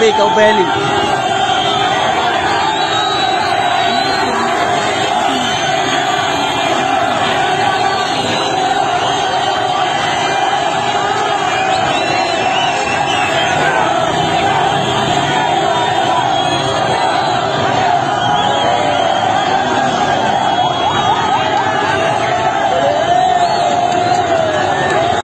Make a Belly.